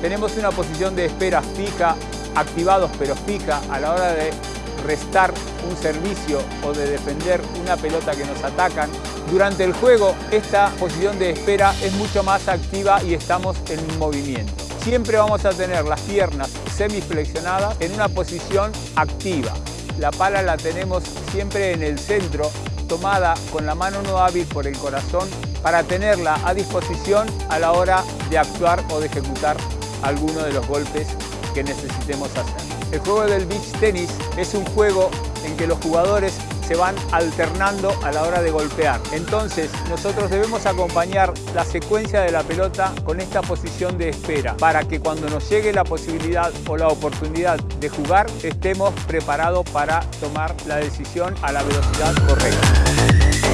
Tenemos una posición de espera fija, activados pero fija a la hora de restar un servicio o de defender una pelota que nos atacan. Durante el juego esta posición de espera es mucho más activa y estamos en movimiento. Siempre vamos a tener las piernas semiflexionadas en una posición activa. La pala la tenemos siempre en el centro, tomada con la mano no hábil por el corazón para tenerla a disposición a la hora de actuar o de ejecutar alguno de los golpes que necesitemos hacer. El juego del beach tenis es un juego en que los jugadores se van alternando a la hora de golpear. Entonces nosotros debemos acompañar la secuencia de la pelota con esta posición de espera para que cuando nos llegue la posibilidad o la oportunidad de jugar estemos preparados para tomar la decisión a la velocidad correcta.